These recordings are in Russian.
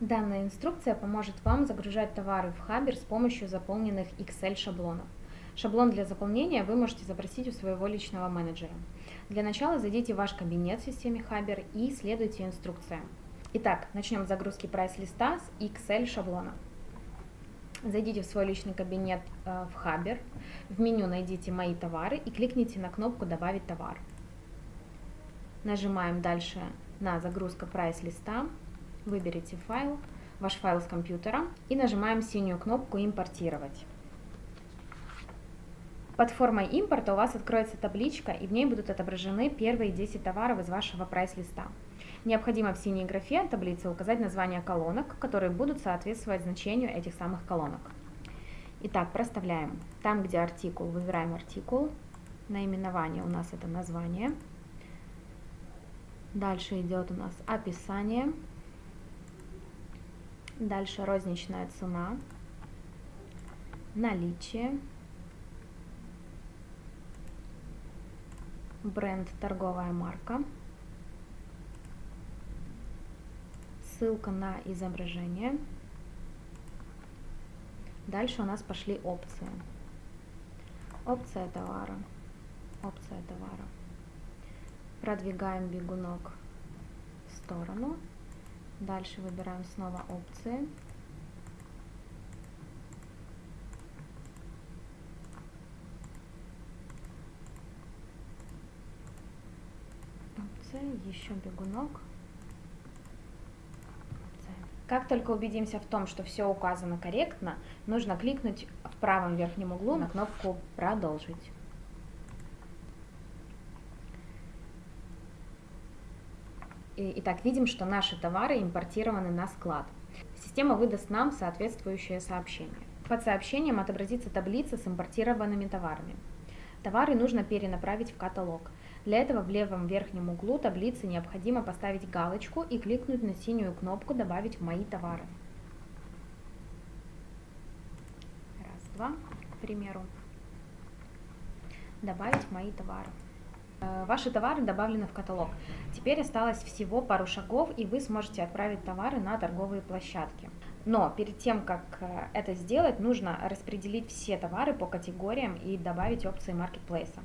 Данная инструкция поможет вам загружать товары в Хабер с помощью заполненных Excel шаблонов. Шаблон для заполнения вы можете запросить у своего личного менеджера. Для начала зайдите в ваш кабинет в системе Хабер и следуйте инструкциям. Итак, начнем с загрузки прайс-листа с Excel шаблона. Зайдите в свой личный кабинет э, в Хабер, в меню найдите «Мои товары» и кликните на кнопку «Добавить товар». Нажимаем дальше на «Загрузка прайс-листа», выберите файл, ваш файл с компьютера и нажимаем синюю кнопку «Импортировать». Под формой импорта у вас откроется табличка, и в ней будут отображены первые 10 товаров из вашего прайс-листа. Необходимо в синей графе таблицы указать названия колонок, которые будут соответствовать значению этих самых колонок. Итак, проставляем. Там, где артикул, выбираем артикул. Наименование у нас это название. Дальше идет у нас описание. Дальше розничная цена. Наличие. Бренд торговая марка. ссылка на изображение. Дальше у нас пошли опции. Опция товара. Опция товара. Продвигаем бегунок в сторону. Дальше выбираем снова опции. Опция, еще бегунок. Как только убедимся в том, что все указано корректно, нужно кликнуть в правом верхнем углу на кнопку «Продолжить». Итак, видим, что наши товары импортированы на склад. Система выдаст нам соответствующее сообщение. Под сообщением отобразится таблица с импортированными товарами. Товары нужно перенаправить в каталог. Для этого в левом верхнем углу таблицы необходимо поставить галочку и кликнуть на синюю кнопку «Добавить в мои товары». Раз, два, к примеру. Добавить в мои товары. Э, ваши товары добавлены в каталог. Теперь осталось всего пару шагов, и вы сможете отправить товары на торговые площадки. Но перед тем, как э, это сделать, нужно распределить все товары по категориям и добавить опции маркетплейса.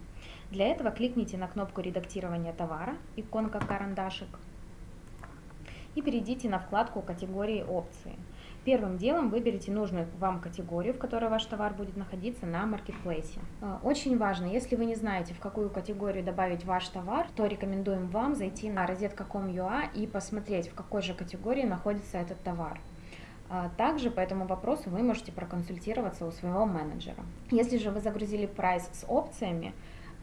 Для этого кликните на кнопку редактирования товара, иконка карандашик, и перейдите на вкладку категории опции. Первым делом выберите нужную вам категорию, в которой ваш товар будет находиться на маркетплейсе. Э, очень важно, если вы не знаете, в какую категорию добавить ваш товар, то рекомендуем вам зайти на розетка.com.ua и посмотреть, в какой же категории находится этот товар. А также по этому вопросу вы можете проконсультироваться у своего менеджера. Если же вы загрузили прайс с опциями,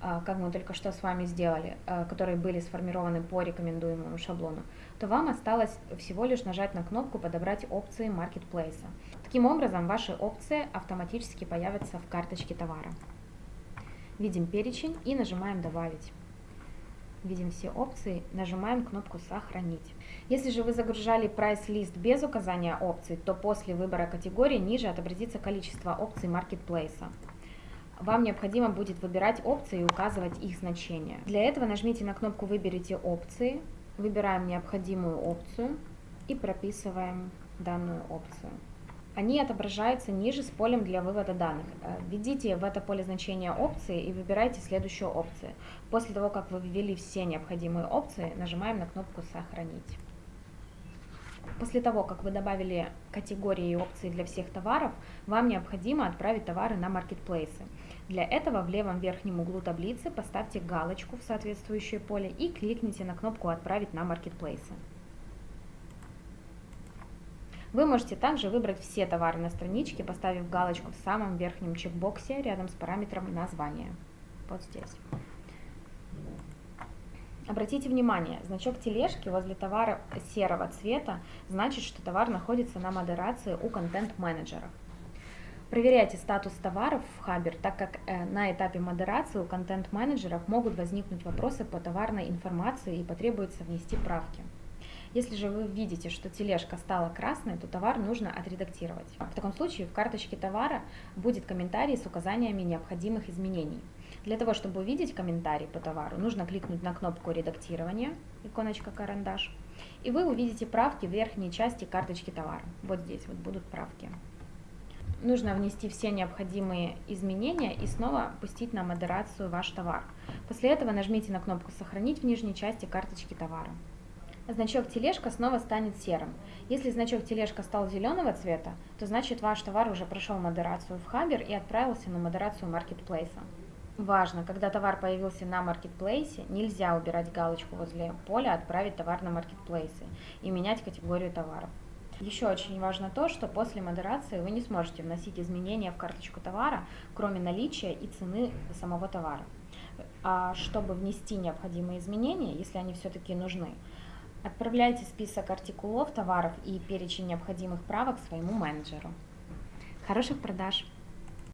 как мы только что с вами сделали, а, которые были сформированы по рекомендуемому шаблону, то вам осталось всего лишь нажать на кнопку «Подобрать опции маркетплейса». Таким образом, ваши опции автоматически появятся в карточке товара. Видим перечень и нажимаем «Добавить» видим все опции, нажимаем кнопку «Сохранить». Если же вы загружали прайс-лист без указания опций, то после выбора категории ниже отобразится количество опций маркетплейса. Вам необходимо будет выбирать опции и указывать их значение. Для этого нажмите на кнопку «Выберите опции», выбираем необходимую опцию и прописываем данную опцию они отображаются ниже с полем для вывода данных. Э, введите в это поле значения опции и выбирайте следующую опцию. После того, как вы ввели все необходимые опции, нажимаем на кнопку «Сохранить». После того, как вы добавили категории и опции для всех товаров, вам необходимо отправить товары на маркетплейсы. Для этого в левом верхнем углу таблицы поставьте галочку в соответствующее поле и кликните на кнопку «Отправить на маркетплейсы». Вы можете также выбрать все товары на страничке, поставив галочку в самом верхнем чекбоксе рядом с параметром названия. Вот здесь. Обратите внимание, значок тележки возле товара серого цвета значит, что товар находится на модерации у контент-менеджеров. Проверяйте статус товаров в Хабер, так как э, на этапе модерации у контент-менеджеров могут возникнуть вопросы по товарной информации и потребуется внести правки. Если же вы видите, что тележка стала красной, то товар нужно отредактировать. В таком случае в карточке товара будет комментарий с указаниями необходимых изменений. Для того, чтобы увидеть комментарий по товару, нужно кликнуть на кнопку редактирования, иконочка карандаш, и вы увидите правки в верхней части карточки товара. Вот здесь вот будут правки. Нужно внести все необходимые изменения и снова пустить на модерацию ваш товар. После этого нажмите на кнопку «Сохранить» в нижней части карточки товара. Значок тележка снова станет серым. Если значок тележка стал зеленого цвета, то значит ваш товар уже прошел модерацию в Хабер и отправился на модерацию маркетплейса. Важно, когда товар появился на маркетплейсе, нельзя убирать галочку возле поля «Отправить товар на маркетплейсы» и менять категорию товаров. Еще очень важно то, что после модерации вы не сможете вносить изменения в карточку товара, кроме наличия и цены самого товара. А чтобы внести необходимые изменения, если они все-таки нужны, отправляйте список артикулов, товаров и перечень необходимых правок своему менеджеру. Хороших продаж!